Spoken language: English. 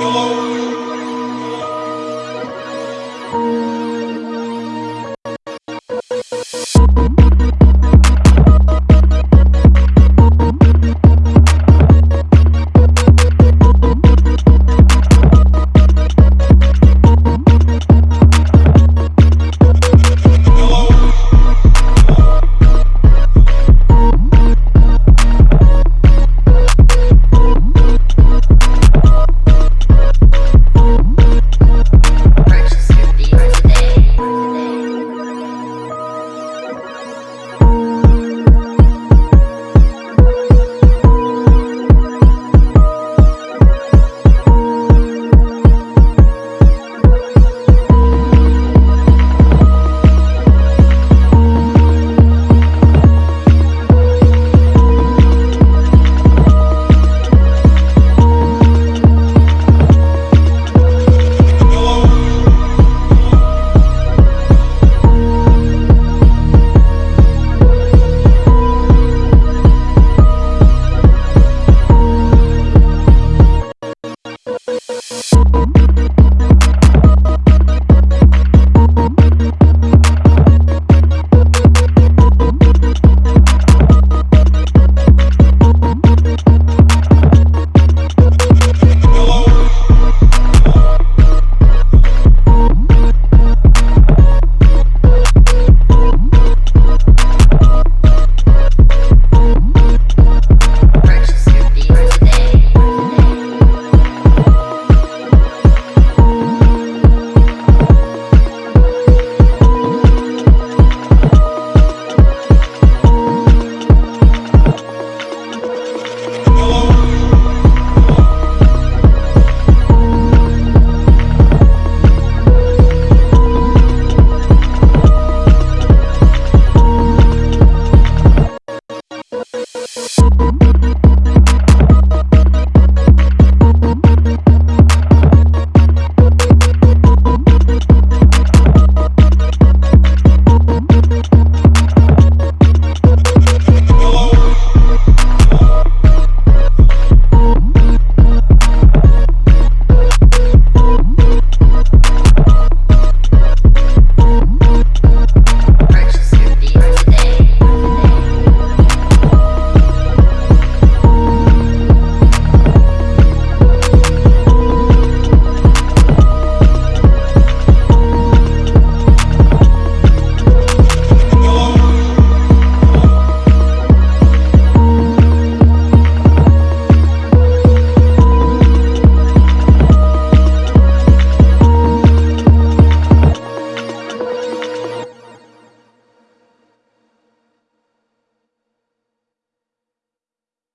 Lord.